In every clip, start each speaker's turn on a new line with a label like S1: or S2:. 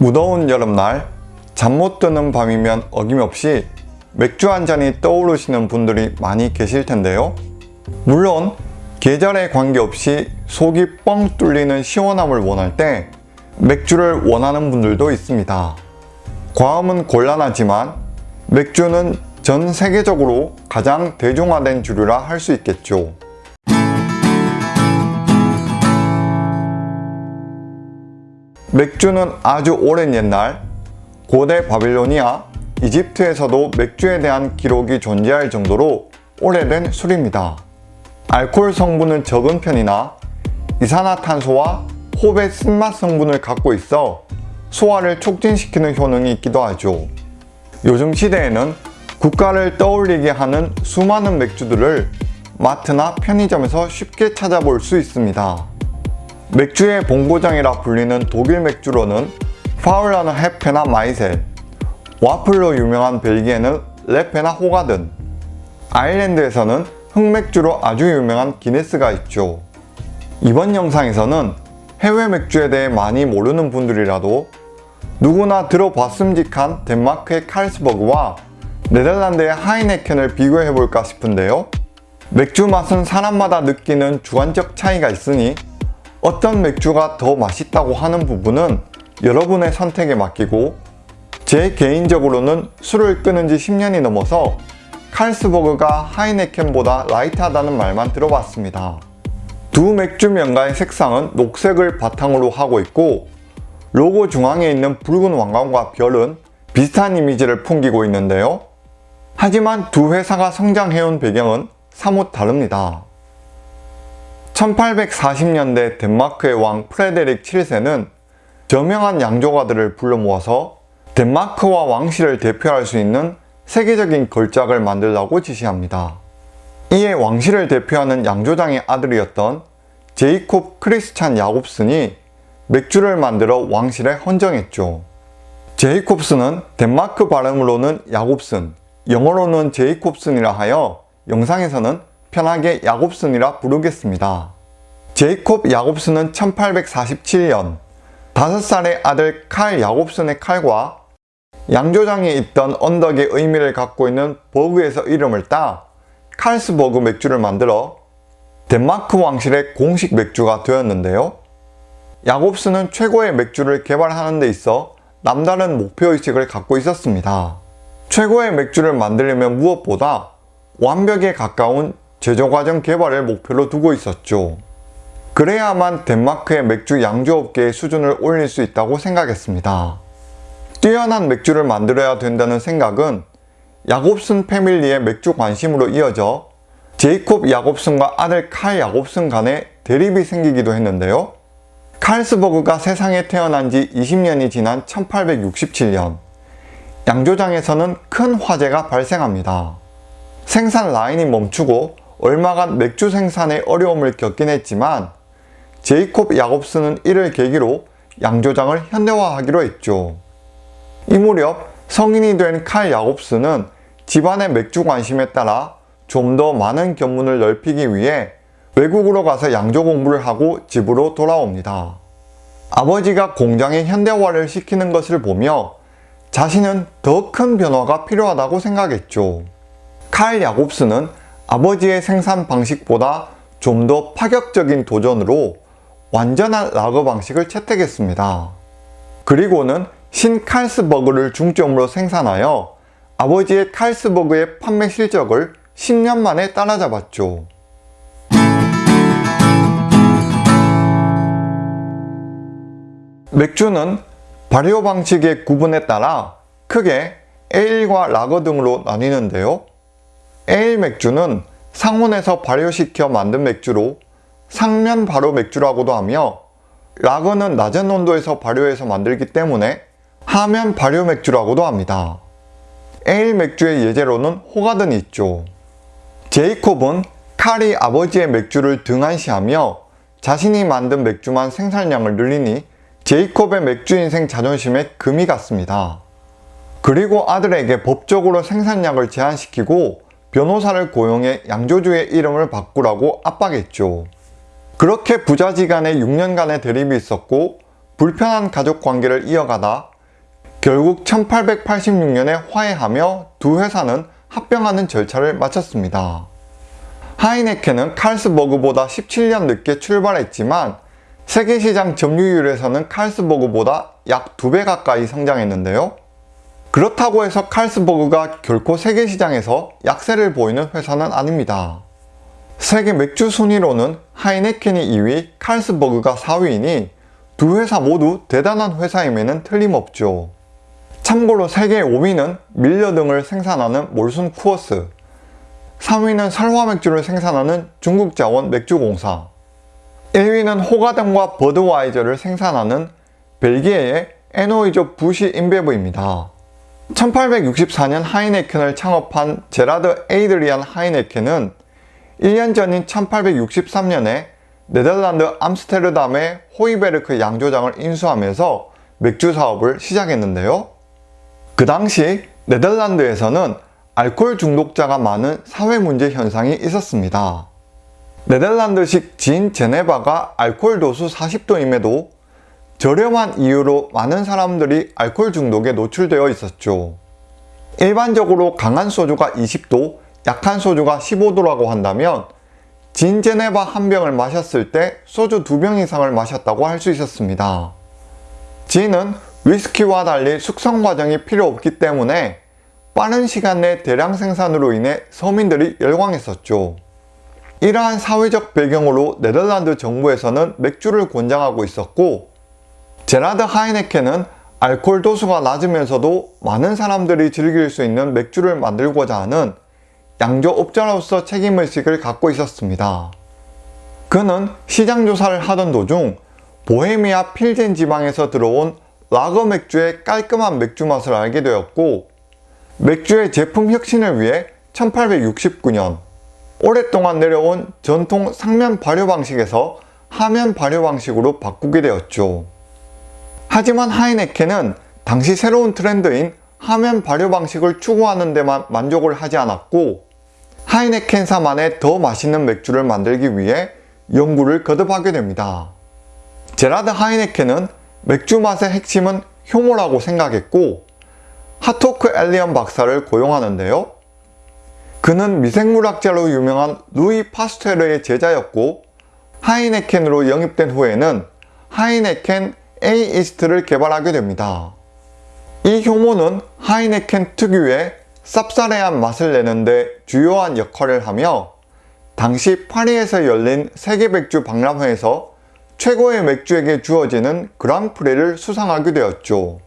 S1: 무더운 여름날 잠 못 드는 밤이면 어김없이 맥주 한 잔이 떠오르시는 분들이 많이 계실 텐데요. 물론 계절에 관계없이 속이 뻥 뚫리는 시원함을 원할 때 맥주를 원하는 분들도 있습니다. 과음은 곤란하지만 맥주는 전 세계적으로 가장 대중화된 주류라 할 수 있겠죠. 맥주는 아주 오랜 옛날 고대 바빌로니아, 이집트에서도 맥주에 대한 기록이 존재할 정도로 오래된 술입니다. 알코올 성분은 적은 편이나 이산화탄소와 호배 쓴맛 성분을 갖고 있어 소화를 촉진시키는 효능이 있기도 하죠. 요즘 시대에는 국가를 떠올리게 하는 수많은 맥주들을 마트나 편의점에서 쉽게 찾아볼 수 있습니다. 맥주의 본고장이라 불리는 독일 맥주로는 파울라너 헤페나 마이셀, 와플로 유명한 벨기에는 레페나 호가든, 아일랜드에서는 흑맥주로 아주 유명한 기네스가 있죠. 이번 영상에서는 해외 맥주에 대해 많이 모르는 분들이라도 누구나 들어봤음직한 덴마크의 칼스버그와 네덜란드의 하이네켄을 비교해볼까 싶은데요. 맥주 맛은 사람마다 느끼는 주관적 차이가 있으니 어떤 맥주가 더 맛있다고 하는 부분은 여러분의 선택에 맡기고 제 개인적으로는 술을 끊은 지 10년이 넘어서 칼스버그가 하이네켄보다 라이트하다는 말만 들어봤습니다. 두 맥주 명가의 색상은 녹색을 바탕으로 하고 있고 로고 중앙에 있는 붉은 왕관과 별은 비슷한 이미지를 풍기고 있는데요. 하지만 두 회사가 성장해온 배경은 사뭇 다릅니다. 1840년대 덴마크의 왕 프레데릭 7세는 저명한 양조가들을 불러 모아서 덴마크와 왕실을 대표할 수 있는 세계적인 걸작을 만들라고 지시합니다. 이에 왕실을 대표하는 양조장의 아들이었던 제이콥 크리스찬 야곱슨이 맥주를 만들어 왕실에 헌정했죠. 제이콥슨은 덴마크 발음으로는 야곱슨, 영어로는 제이콥슨이라 하여 영상에서는 편하게 야곱슨이라 부르겠습니다. 제이콥 야곱슨은 1847년 5살의 아들 칼 야곱슨의 칼과 양조장에 있던 언덕의 의미를 갖고 있는 버그에서 이름을 따 칼스버그 맥주를 만들어 덴마크 왕실의 공식 맥주가 되었는데요. 야곱스는 최고의 맥주를 개발하는 데 있어 남다른 목표의식을 갖고 있었습니다. 최고의 맥주를 만들려면 무엇보다 완벽에 가까운 제조과정 개발을 목표로 두고 있었죠. 그래야만 덴마크의 맥주 양조업계의 수준을 올릴 수 있다고 생각했습니다. 뛰어난 맥주를 만들어야 된다는 생각은 야곱슨 패밀리의 맥주 관심으로 이어져 제이콥 야곱슨과 아들 칼 야곱슨 간에 대립이 생기기도 했는데요. 칼스버그가 세상에 태어난 지 20년이 지난 1867년 양조장에서는 큰 화재가 발생합니다. 생산 라인이 멈추고 얼마간 맥주 생산에 어려움을 겪긴 했지만 제이콥 야곱스는 이를 계기로 양조장을 현대화하기로 했죠. 이 무렵 성인이 된 칼 야곱스는 집안의 맥주 관심에 따라 좀 더 많은 견문을 넓히기 위해 외국으로 가서 양조 공부를 하고 집으로 돌아옵니다. 아버지가 공장의 현대화를 시키는 것을 보며 자신은 더 큰 변화가 필요하다고 생각했죠. 칼 야곱스는 아버지의 생산 방식보다 좀 더 파격적인 도전으로 완전한 라거 방식을 채택했습니다. 그리고는 신 칼스버그를 중점으로 생산하여 아버지의 칼스버그의 판매 실적을 10년 만에 따라잡았죠. 맥주는 발효 방식의 구분에 따라 크게 에일과 라거 등으로 나뉘는데요. 에일 맥주는 상온에서 발효시켜 만든 맥주로 상면 발효 맥주라고도 하며 라거는 낮은 온도에서 발효해서 만들기 때문에 하면 발효 맥주라고도 합니다. 에일 맥주의 예제로는 호가든이 있죠. 제이콥은 칼이 아버지의 맥주를 등한시하며 자신이 만든 맥주만 생산량을 늘리니 제이콥의 맥주 인생 자존심에 금이 갔습니다. 그리고 아들에게 법적으로 생산량을 제한시키고 변호사를 고용해 양조주의 이름을 바꾸라고 압박했죠. 그렇게 부자지간의 6년간의 대립이 있었고 불편한 가족 관계를 이어가다 결국 1886년에 화해하며 두 회사는 합병하는 절차를 마쳤습니다. 하이네켄은 칼스버그보다 17년 늦게 출발했지만 세계시장 점유율에서는 칼스버그보다 약 2배 가까이 성장했는데요. 그렇다고 해서 칼스버그가 결코 세계시장에서 약세를 보이는 회사는 아닙니다. 세계 맥주 순위로는 하이네켄이 2위, 칼스버그가 4위이니 두 회사 모두 대단한 회사임에는 틀림없죠. 참고로 세계 5위는 밀려 등을 생산하는 몰순 쿠어스 3위는 설화 맥주를 생산하는 중국 자원 맥주공사 1위는 호가든과 버드와이저를 생산하는 벨기에의 안호이저 부시 인베브입니다. 1864년 하이네켄을 창업한 제라드 에이드리안 하이네켄은 1년 전인 1863년에 네덜란드 암스테르담의 호이베르크 양조장을 인수하면서 맥주 사업을 시작했는데요. 그 당시 네덜란드에서는 알코올 중독자가 많은 사회 문제 현상이 있었습니다. 네덜란드식 진 제네바가 알코올 도수 40도임에도 저렴한 이유로 많은 사람들이 알코올 중독에 노출되어 있었죠. 일반적으로 강한 소주가 20도, 약한 소주가 15도라고 한다면 진 제네바 한 병을 마셨을 때 소주 두 병 이상을 마셨다고 할 수 있었습니다. 진은 위스키와 달리 숙성 과정이 필요 없기 때문에 빠른 시간 내 대량 생산으로 인해 서민들이 열광했었죠. 이러한 사회적 배경으로 네덜란드 정부에서는 맥주를 권장하고 있었고 제라드 하이네켄은 알코올 도수가 낮으면서도 많은 사람들이 즐길 수 있는 맥주를 만들고자 하는 양조업자로서 책임의식을 갖고 있었습니다. 그는 시장 조사를 하던 도중 보헤미아 필젠 지방에서 들어온 라거 맥주의 깔끔한 맥주 맛을 알게 되었고 맥주의 제품 혁신을 위해 1869년 오랫동안 내려온 전통 상면 발효 방식에서 하면 발효 방식으로 바꾸게 되었죠. 하지만 하이네켄은 당시 새로운 트렌드인 하면 발효 방식을 추구하는 데만 만족을 하지 않았고 하이네켄사만의 더 맛있는 맥주를 만들기 위해 연구를 거듭하게 됩니다. 제라드 하이네켄은 맥주 맛의 핵심은 효모라고 생각했고 하르톡 엘리온 박사를 고용하는데요. 그는 미생물학자로 유명한 루이 파스테르의 제자였고 하이네켄으로 영입된 후에는 하이네켄 A 이스트를 개발하게 됩니다. 이 효모는 하이네켄 특유의 쌉싸래한 맛을 내는데 주요한 역할을 하며 당시 파리에서 열린 세계 맥주 박람회에서 최고의 맥주에게 주어지는 그랑프리를 수상하게 되었죠.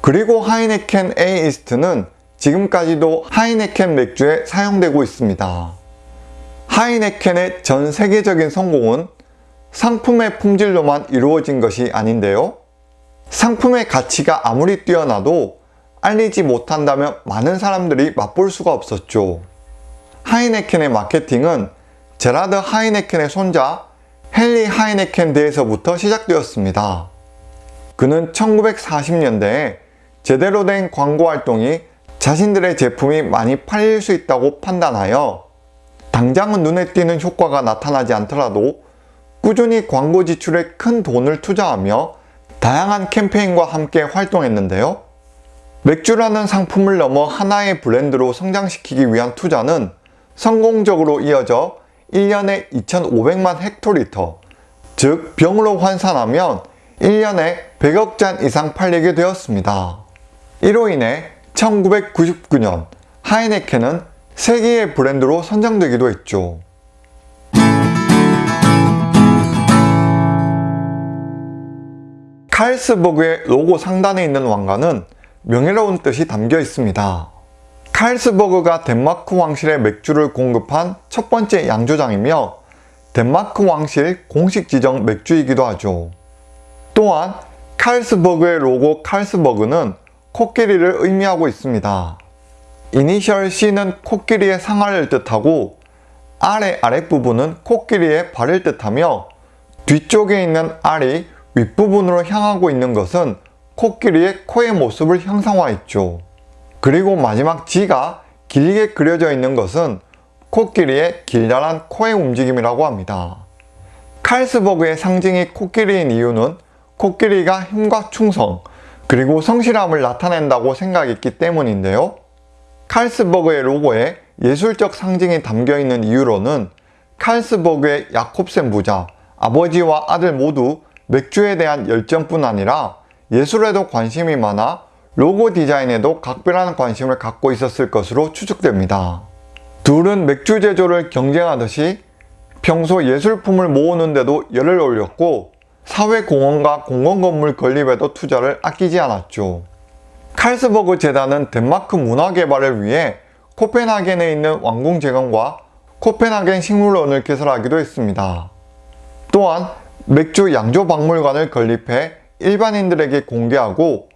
S1: 그리고 하이네켄 A 이스트는 지금까지도 하이네켄 맥주에 사용되고 있습니다. 하이네켄의 전 세계적인 성공은 상품의 품질로만 이루어진 것이 아닌데요. 상품의 가치가 아무리 뛰어나도 알리지 못한다면 많은 사람들이 맛볼 수가 없었죠. 하이네켄의 마케팅은 제라드 하이네켄의 손자 헨리 하이네켄 대에서부터 시작되었습니다. 그는 1940년대에 제대로 된 광고 활동이 자신들의 제품이 많이 팔릴 수 있다고 판단하여 당장은 눈에 띄는 효과가 나타나지 않더라도 꾸준히 광고 지출에 큰 돈을 투자하며 다양한 캠페인과 함께 활동했는데요. 맥주라는 상품을 넘어 하나의 브랜드로 성장시키기 위한 투자는 성공적으로 이어져 1년에 2,500만 헥토리터, 즉 병으로 환산하면 1년에 100억 잔 이상 팔리게 되었습니다. 이로 인해 1999년 하이네켄은 세계의 브랜드로 선정되기도 했죠. 칼스버그의 로고 상단에 있는 왕관은 명예로운 뜻이 담겨 있습니다. 칼스버그가 덴마크 왕실의 맥주를 공급한 첫 번째 양조장이며 덴마크 왕실 공식 지정 맥주이기도 하죠. 또한 칼스버그의 로고 칼스버그는 코끼리를 의미하고 있습니다. 이니셜 C는 코끼리의 상아를 뜻하고 아래 아랫부분은 코끼리의 발을 뜻하며 뒤쪽에 있는 R이 윗부분으로 향하고 있는 것은 코끼리의 코의 모습을 형상화했죠. 그리고 마지막 G가 길게 그려져 있는 것은 코끼리의 길다란 코의 움직임이라고 합니다. 칼스버그의 상징이 코끼리인 이유는 코끼리가 힘과 충성, 그리고 성실함을 나타낸다고 생각했기 때문인데요. 칼스버그의 로고에 예술적 상징이 담겨 있는 이유로는 칼스버그의 야콥센 부자, 아버지와 아들 모두 맥주에 대한 열정뿐 아니라 예술에도 관심이 많아 로고 디자인에도 각별한 관심을 갖고 있었을 것으로 추측됩니다. 둘은 맥주 제조를 경쟁하듯이 평소 예술품을 모으는데도 열을 올렸고 사회공헌과 공공건물 건립에도 투자를 아끼지 않았죠. 칼스버그 재단은 덴마크 문화 개발을 위해 코펜하겐에 있는 왕궁재건과 코펜하겐 식물원을 개설하기도 했습니다. 또한 맥주 양조 박물관을 건립해 일반인들에게 공개하고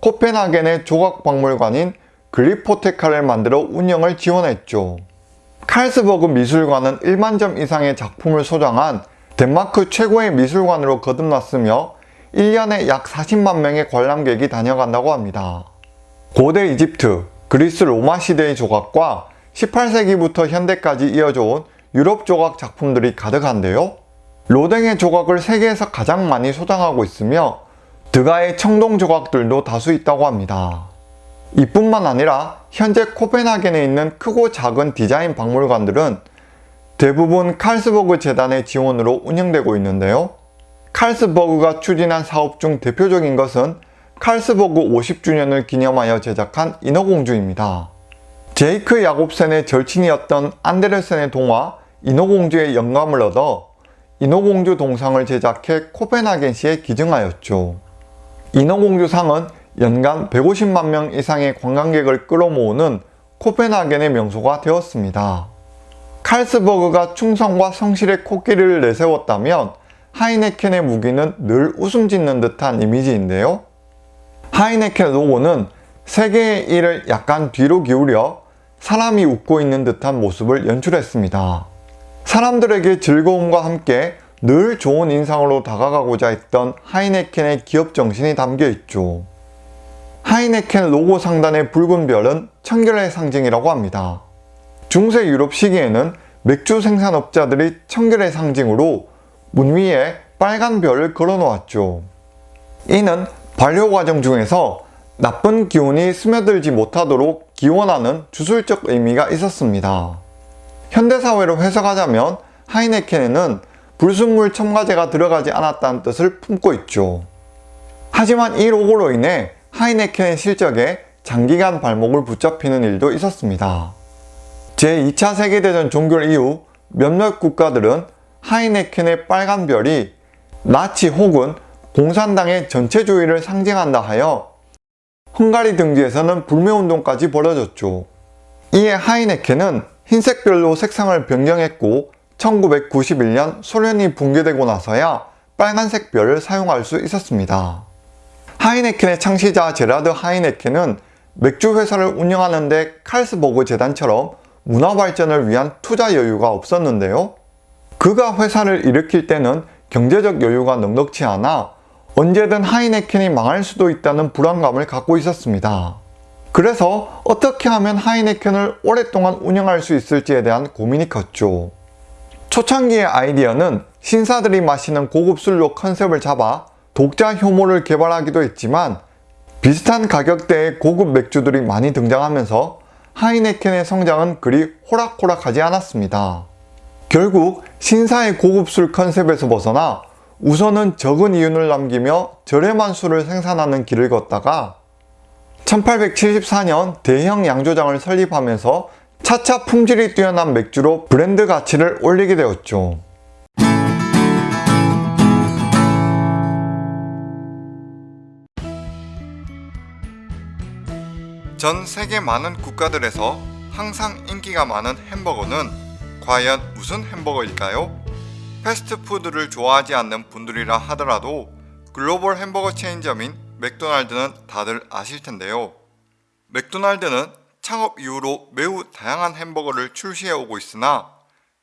S1: 코펜하겐의 조각박물관인 글리포테카를 만들어 운영을 지원했죠. 칼스버그 미술관은 1만 점 이상의 작품을 소장한 덴마크 최고의 미술관으로 거듭났으며 1년에 약 40만 명의 관람객이 다녀간다고 합니다. 고대 이집트, 그리스 로마 시대의 조각과 18세기부터 현대까지 이어져 온 유럽 조각 작품들이 가득한데요. 로댕의 조각을 세계에서 가장 많이 소장하고 있으며 드가의 청동 조각들도 다수 있다고 합니다. 이뿐만 아니라 현재 코펜하겐에 있는 크고 작은 디자인 박물관들은 대부분 칼스버그 재단의 지원으로 운영되고 있는데요. 칼스버그가 추진한 사업 중 대표적인 것은 칼스버그 50주년을 기념하여 제작한 인어공주입니다. 제이크 야곱센의 절친이었던 안데르센의 동화 인어공주의 영감을 얻어 인어공주 동상을 제작해 코펜하겐시에 기증하였죠. 인어공주상은 연간 150만 명 이상의 관광객을 끌어모으는 코펜하겐의 명소가 되었습니다. 칼스버그가 충성과 성실의 코끼리를 내세웠다면 하이네켄의 무기는 늘 웃음 짓는 듯한 이미지인데요. 하이네켄 로고는 세계의 일을 약간 뒤로 기울여 사람이 웃고 있는 듯한 모습을 연출했습니다. 사람들에게 즐거움과 함께 늘 좋은 인상으로 다가가고자 했던 하이네켄의 기업 정신이 담겨 있죠. 하이네켄 로고 상단의 붉은 별은 청결의 상징이라고 합니다. 중세 유럽 시기에는 맥주 생산업자들이 청결의 상징으로 문 위에 빨간 별을 걸어 놓았죠. 이는 발효 과정 중에서 나쁜 기운이 스며들지 못하도록 기원하는 주술적 의미가 있었습니다. 현대사회로 해석하자면 하이네켄에는 불순물 첨가제가 들어가지 않았다는 뜻을 품고 있죠. 하지만 이 로고로 인해 하이네켄의 실적에 장기간 발목을 붙잡히는 일도 있었습니다. 제2차 세계대전 종결 이후 몇몇 국가들은 하이네켄의 빨간 별이 나치 혹은 공산당의 전체주의를 상징한다 하여 헝가리 등지에서는 불매운동까지 벌어졌죠. 이에 하이네켄은 흰색별로 색상을 변경했고 1991년 소련이 붕괴되고 나서야 빨간색 별을 사용할 수 있었습니다. 하이네켄의 창시자 제라드 하이네켄은 맥주 회사를 운영하는데 칼스버그 재단처럼 문화 발전을 위한 투자 여유가 없었는데요. 그가 회사를 일으킬 때는 경제적 여유가 넉넉치 않아 언제든 하이네켄이 망할 수도 있다는 불안감을 갖고 있었습니다. 그래서 어떻게 하면 하이네켄을 오랫동안 운영할 수 있을지에 대한 고민이 컸죠. 초창기의 아이디어는 신사들이 마시는 고급 술로 컨셉을 잡아 독자 효모를 개발하기도 했지만 비슷한 가격대의 고급 맥주들이 많이 등장하면서 하이네켄의 성장은 그리 호락호락하지 않았습니다. 결국 신사의 고급 술 컨셉에서 벗어나 우선은 적은 이윤을 남기며 저렴한 술을 생산하는 길을 걷다가 1874년 대형 양조장을 설립하면서 차차 품질이 뛰어난 맥주로 브랜드 가치를 올리게 되었죠. 전 세계 많은 국가들에서 항상 인기가 많은 햄버거는 과연 무슨 햄버거일까요? 패스트푸드를 좋아하지 않는 분들이라 하더라도 글로벌 햄버거 체인점인 맥도날드는 다들 아실 텐데요. 맥도날드는 창업 이후로 매우 다양한 햄버거를 출시해 오고 있으나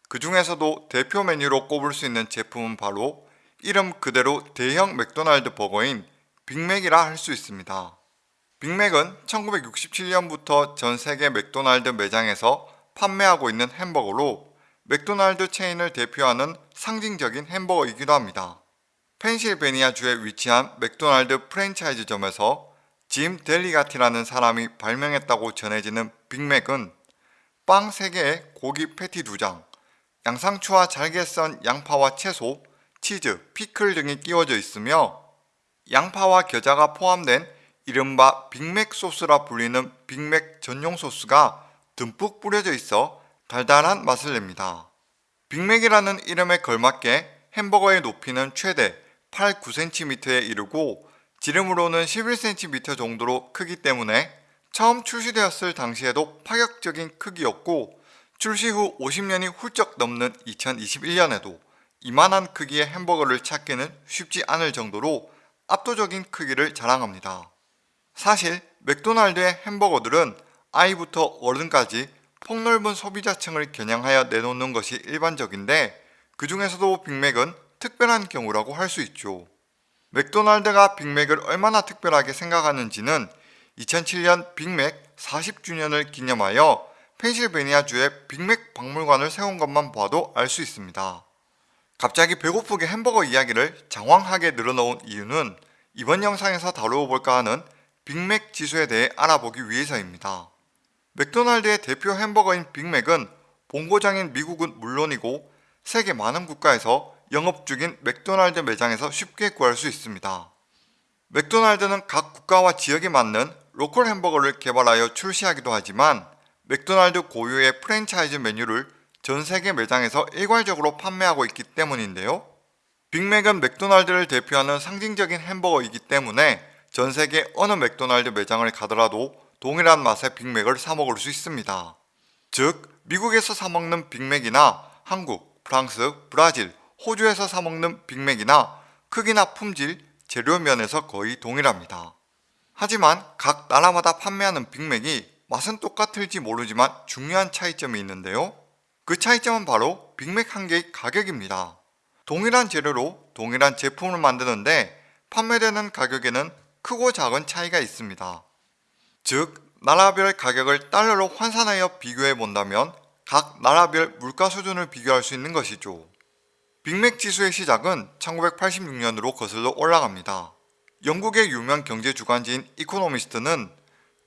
S1: 그 중에서도 대표 메뉴로 꼽을 수 있는 제품은 바로 이름 그대로 대형 맥도날드 버거인 빅맥이라 할 수 있습니다. 빅맥은 1967년부터 전 세계 맥도날드 매장에서 판매하고 있는 햄버거로 맥도날드 체인을 대표하는 상징적인 햄버거이기도 합니다. 펜실베니아주에 위치한 맥도날드 프랜차이즈점에서 짐 델리가티라는 사람이 발명했다고 전해지는 빅맥은 빵 3개에 고기 패티 2장, 양상추와 잘게 썬 양파와 채소, 치즈, 피클 등이 끼워져 있으며 양파와 겨자가 포함된 이른바 빅맥 소스라 불리는 빅맥 전용 소스가 듬뿍 뿌려져 있어 달달한 맛을 냅니다. 빅맥이라는 이름에 걸맞게 햄버거의 높이는 최대 8, 9cm에 이르고 지름으로는 11cm 정도로 크기 때문에 처음 출시되었을 당시에도 파격적인 크기였고 출시 후 50년이 훌쩍 넘는 2021년에도 이만한 크기의 햄버거를 찾기는 쉽지 않을 정도로 압도적인 크기를 자랑합니다. 사실 맥도날드의 햄버거들은 아이부터 어른까지 폭넓은 소비자층을 겨냥하여 내놓는 것이 일반적인데 그 중에서도 빅맥은 특별한 경우라고 할 수 있죠. 맥도날드가 빅맥을 얼마나 특별하게 생각하는지는 2007년 빅맥 40주년을 기념하여 펜실베니아주에 빅맥 박물관을 세운 것만 봐도 알 수 있습니다. 갑자기 배고프게 햄버거 이야기를 장황하게 늘어놓은 이유는 이번 영상에서 다루어 볼까 하는 빅맥 지수에 대해 알아보기 위해서입니다. 맥도날드의 대표 햄버거인 빅맥은 본고장인 미국은 물론이고 세계 많은 국가에서 영업 중인 맥도날드 매장에서 쉽게 구할 수 있습니다. 맥도날드는 각 국가와 지역에 맞는 로컬 햄버거를 개발하여 출시하기도 하지만 맥도날드 고유의 프랜차이즈 메뉴를 전 세계 매장에서 일괄적으로 판매하고 있기 때문인데요. 빅맥은 맥도날드를 대표하는 상징적인 햄버거이기 때문에 전 세계 어느 맥도날드 매장을 가더라도 동일한 맛의 빅맥을 사 먹을 수 있습니다. 즉, 미국에서 사 먹는 빅맥이나 한국, 프랑스, 브라질, 호주에서 사 먹는 빅맥이나 크기나 품질, 재료 면에서 거의 동일합니다. 하지만 각 나라마다 판매하는 빅맥이 맛은 똑같을지 모르지만 중요한 차이점이 있는데요. 그 차이점은 바로 빅맥 한 개의 가격입니다. 동일한 재료로 동일한 제품을 만드는데 판매되는 가격에는 크고 작은 차이가 있습니다. 즉, 나라별 가격을 달러로 환산하여 비교해 본다면 각 나라별 물가 수준을 비교할 수 있는 것이죠. 빅맥 지수의 시작은 1986년으로 거슬러 올라갑니다. 영국의 유명 경제 주간지인 이코노미스트는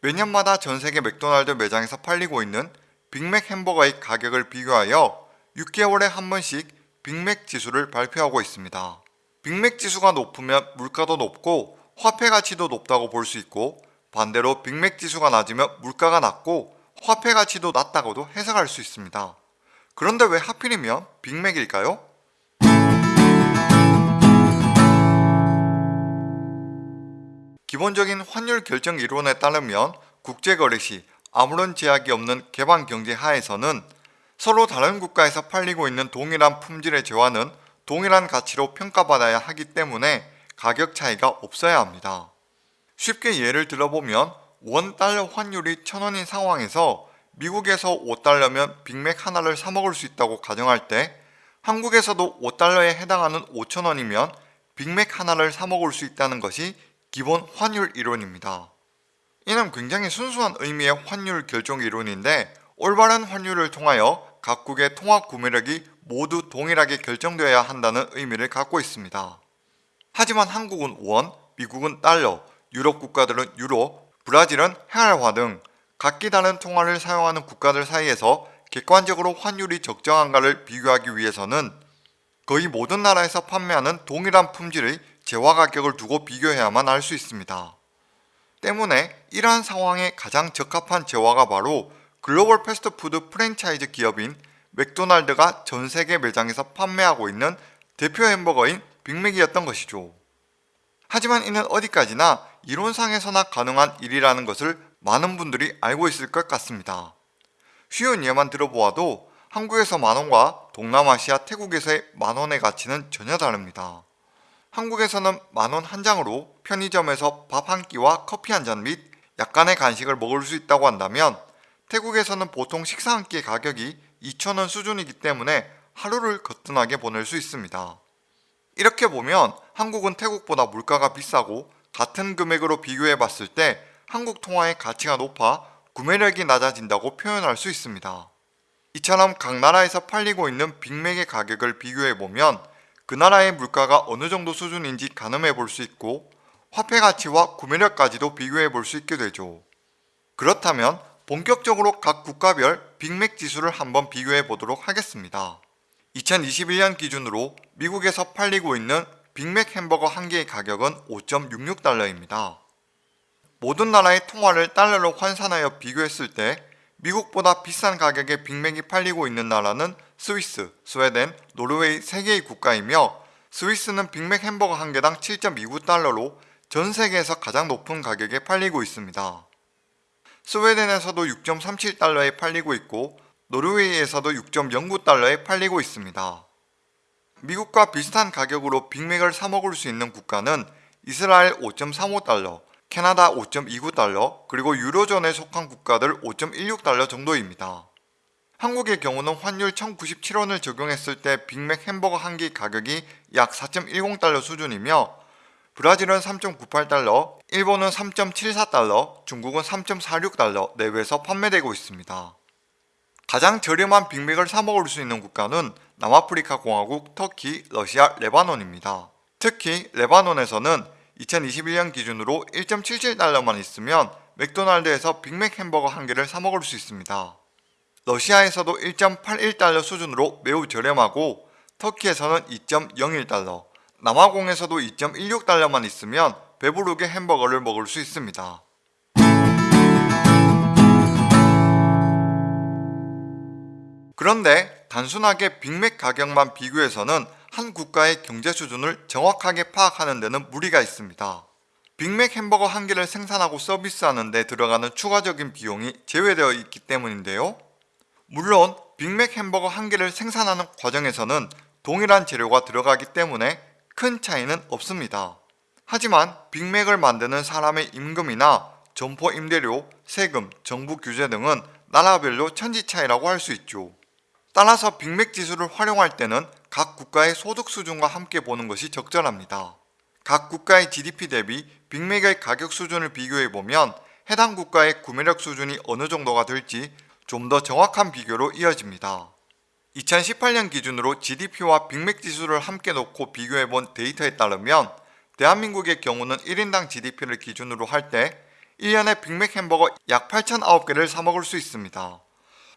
S1: 매년마다 전 세계 맥도날드 매장에서 팔리고 있는 빅맥 햄버거의 가격을 비교하여 6개월에 한 번씩 빅맥 지수를 발표하고 있습니다. 빅맥 지수가 높으면 물가도 높고 화폐 가치도 높다고 볼 수 있고 반대로 빅맥 지수가 낮으면 물가가 낮고 화폐 가치도 낮다고도 해석할 수 있습니다. 그런데 왜 하필이면 빅맥일까요? 기본적인 환율 결정 이론에 따르면 국제거래 시 아무런 제약이 없는 개방 경제 하에서는 서로 다른 국가에서 팔리고 있는 동일한 품질의 재화는 동일한 가치로 평가받아야 하기 때문에 가격 차이가 없어야 합니다. 쉽게 예를 들어보면 원 달러 환율이 천원인 상황에서 미국에서 5달러면 빅맥 하나를 사 먹을 수 있다고 가정할 때 한국에서도 5달러에 해당하는 5천원이면 빅맥 하나를 사 먹을 수 있다는 것이 기본 환율 이론입니다. 이는 굉장히 순수한 의미의 환율 결정 이론인데 올바른 환율을 통하여 각국의 통합 구매력이 모두 동일하게 결정되어야 한다는 의미를 갖고 있습니다. 하지만 한국은 원, 미국은 달러, 유럽 국가들은 유로, 브라질은 헤알화 등 각기 다른 통화를 사용하는 국가들 사이에서 객관적으로 환율이 적정한가를 비교하기 위해서는 거의 모든 나라에서 판매하는 동일한 품질의 재화 가격을 두고 비교해야만 알 수 있습니다. 때문에 이러한 상황에 가장 적합한 재화가 바로 글로벌 패스트푸드 프랜차이즈 기업인 맥도날드가 전 세계 매장에서 판매하고 있는 대표 햄버거인 빅맥이었던 것이죠. 하지만 이는 어디까지나 이론상에서나 가능한 일이라는 것을 많은 분들이 알고 있을 것 같습니다. 쉬운 예만 들어보아도 한국에서 만원과 동남아시아 태국에서의 만원의 가치는 전혀 다릅니다. 한국에서는 만원 한 장으로 편의점에서 밥 한 끼와 커피 한 잔 및 약간의 간식을 먹을 수 있다고 한다면 태국에서는 보통 식사 한 끼의 가격이 2천원 수준이기 때문에 하루를 거뜬하게 보낼 수 있습니다. 이렇게 보면 한국은 태국보다 물가가 비싸고 같은 금액으로 비교해 봤을 때 한국 통화의 가치가 높아 구매력이 낮아진다고 표현할 수 있습니다. 이처럼 각 나라에서 팔리고 있는 빅맥의 가격을 비교해 보면 그 나라의 물가가 어느 정도 수준인지 가늠해 볼 수 있고 화폐 가치와 구매력까지도 비교해 볼 수 있게 되죠. 그렇다면 본격적으로 각 국가별 빅맥 지수를 한번 비교해 보도록 하겠습니다. 2021년 기준으로 미국에서 팔리고 있는 빅맥 햄버거 한 개의 가격은 5.66달러입니다. 모든 나라의 통화를 달러로 환산하여 비교했을 때 미국보다 비싼 가격의 빅맥이 팔리고 있는 나라는 스위스, 스웨덴, 노르웨이 3개의 국가이며 스위스는 빅맥 햄버거 한 개당 7.29달러로 전 세계에서 가장 높은 가격에 팔리고 있습니다. 스웨덴에서도 6.37달러에 팔리고 있고 노르웨이에서도 6.09달러에 팔리고 있습니다. 미국과 비슷한 가격으로 빅맥을 사 먹을 수 있는 국가는 이스라엘 5.35달러, 캐나다 5.29달러, 그리고 유로존에 속한 국가들 5.16달러 정도입니다. 한국의 경우는 환율 1097원을 적용했을 때 빅맥 햄버거 한개 가격이 약 4.10달러 수준이며 브라질은 3.98달러, 일본은 3.74달러, 중국은 3.46달러 내외에서 판매되고 있습니다. 가장 저렴한 빅맥을 사 먹을 수 있는 국가는 남아프리카 공화국, 터키, 러시아, 레바논입니다. 특히 레바논에서는 2021년 기준으로 1.77달러만 있으면 맥도날드에서 빅맥 햄버거 한 개를 사 먹을 수 있습니다. 러시아에서도 1.81달러 수준으로 매우 저렴하고 터키에서는 2.01달러, 남아공에서도 2.16달러만 있으면 배부르게 햄버거를 먹을 수 있습니다. 그런데 단순하게 빅맥 가격만 비교해서는 한 국가의 경제 수준을 정확하게 파악하는 데는 무리가 있습니다. 빅맥 햄버거 한 개를 생산하고 서비스하는 데 들어가는 추가적인 비용이 제외되어 있기 때문인데요. 물론 빅맥 햄버거 한 개를 생산하는 과정에서는 동일한 재료가 들어가기 때문에 큰 차이는 없습니다. 하지만 빅맥을 만드는 사람의 임금이나 점포 임대료, 세금, 정부 규제 등은 나라별로 천지 차이라고 할 수 있죠. 따라서 빅맥 지수를 활용할 때는 각 국가의 소득 수준과 함께 보는 것이 적절합니다. 각 국가의 GDP 대비 빅맥의 가격 수준을 비교해보면 해당 국가의 구매력 수준이 어느 정도가 될지 좀 더 정확한 비교로 이어집니다. 2018년 기준으로 GDP와 빅맥 지수를 함께 놓고 비교해본 데이터에 따르면 대한민국의 경우는 1인당 GDP를 기준으로 할 때 1년에 빅맥 햄버거 약 8,009개를 사먹을 수 있습니다.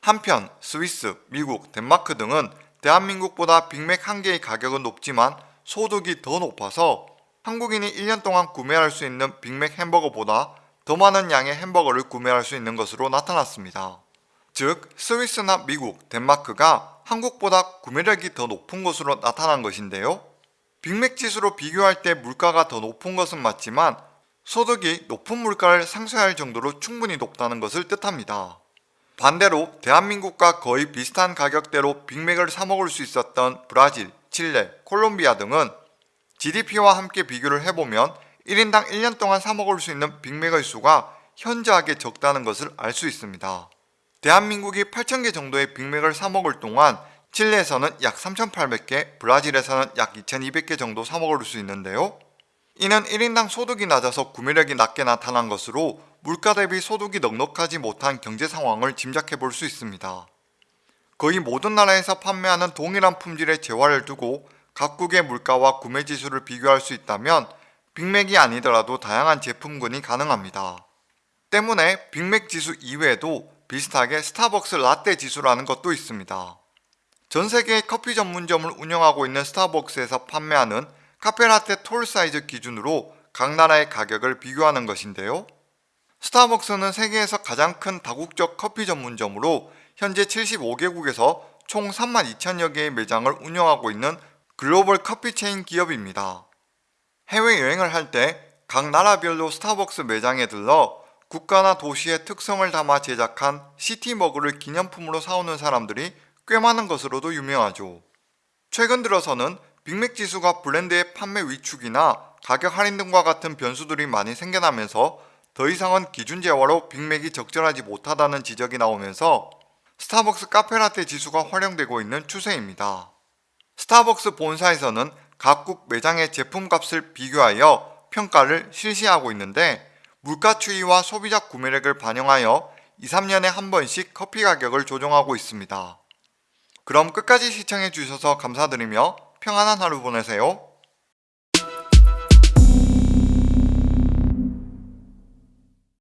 S1: 한편 스위스, 미국, 덴마크 등은 대한민국보다 빅맥 한 개의 가격은 높지만 소득이 더 높아서 한국인이 1년 동안 구매할 수 있는 빅맥 햄버거보다 더 많은 양의 햄버거를 구매할 수 있는 것으로 나타났습니다. 즉 스위스나 미국, 덴마크가 한국보다 구매력이 더 높은 것으로 나타난 것인데요. 빅맥 지수로 비교할 때 물가가 더 높은 것은 맞지만 소득이 높은 물가를 상쇄할 정도로 충분히 높다는 것을 뜻합니다. 반대로 대한민국과 거의 비슷한 가격대로 빅맥을 사먹을 수 있었던 브라질, 칠레, 콜롬비아 등은 GDP와 함께 비교를 해보면 1인당 1년 동안 사먹을 수 있는 빅맥의 수가 현저하게 적다는 것을 알 수 있습니다. 대한민국이 8,000개 정도의 빅맥을 사먹을 동안 칠레에서는 약 3,800개, 브라질에서는 약 2,200개 정도 사먹을 수 있는데요. 이는 1인당 소득이 낮아서 구매력이 낮게 나타난 것으로 물가 대비 소득이 넉넉하지 못한 경제 상황을 짐작해 볼 수 있습니다. 거의 모든 나라에서 판매하는 동일한 품질의 재화를 두고 각국의 물가와 구매 지수를 비교할 수 있다면 빅맥이 아니더라도 다양한 제품군이 가능합니다. 때문에 빅맥 지수 이외에도 비슷하게 스타벅스 라떼 지수라는 것도 있습니다. 전 세계의 커피 전문점을 운영하고 있는 스타벅스에서 판매하는 카페라떼 톨 사이즈 기준으로 각 나라의 가격을 비교하는 것인데요. 스타벅스는 세계에서 가장 큰 다국적 커피 전문점으로 현재 75개국에서 총 32,000여 개의 매장을 운영하고 있는 글로벌 커피 체인 기업입니다. 해외여행을 할 때 각 나라별로 스타벅스 매장에 들러 국가나 도시의 특성을 담아 제작한 city mug를 기념품으로 사오는 사람들이 꽤 많은 것으로도 유명하죠. 최근 들어서는 빅맥 지수가 브랜드의 판매 위축이나 가격 할인 등과 같은 변수들이 많이 생겨나면서 더 이상은 기준 재화로 빅맥이 적절하지 못하다는 지적이 나오면서 스타벅스 카페라떼 지수가 활용되고 있는 추세입니다. 스타벅스 본사에서는 각국 매장의 제품값을 비교하여 평가를 실시하고 있는데 물가 추이와 소비자 구매력을 반영하여 2, 3년에 한 번씩 커피 가격을 조정하고 있습니다. 그럼 끝까지 시청해 주셔서 감사드리며 평안한 하루 보내세요.